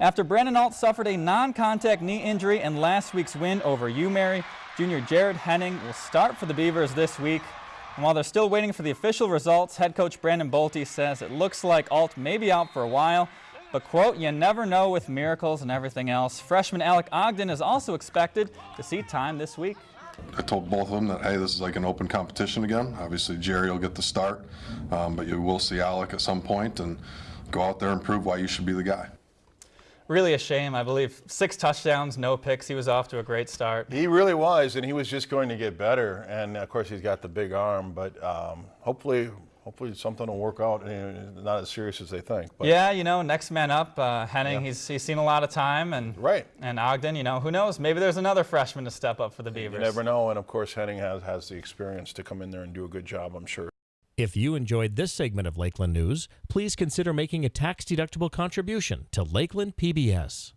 After Brandon Alt suffered a non-contact knee injury in last week's win over UMary, junior Jared Henning will start for the Beavers this week. And while they're still waiting for the official results, head coach Brandon Bolte says it looks like Alt may be out for a while. But quote, you never know with miracles and everything else. Freshman Alec Ogden is also expected to see time this week. I told both of them that, hey, this is like an open competition again. Obviously, Jerry will get the start, um, but you will see Alec at some point and go out there and prove why you should be the guy. Really a shame. I believe six touchdowns, no picks. He was off to a great start. He really was, and he was just going to get better. And of course, he's got the big arm, but um, hopefully, hopefully something will work out. And not as serious as they think. But yeah, you know, next man up, uh, Henning. Yeah. He's he's seen a lot of time, and right. And Ogden, you know, who knows? Maybe there's another freshman to step up for the Beavers. You never know. And of course, Henning has has the experience to come in there and do a good job. I'm sure. If you enjoyed this segment of Lakeland News, please consider making a tax-deductible contribution to Lakeland PBS.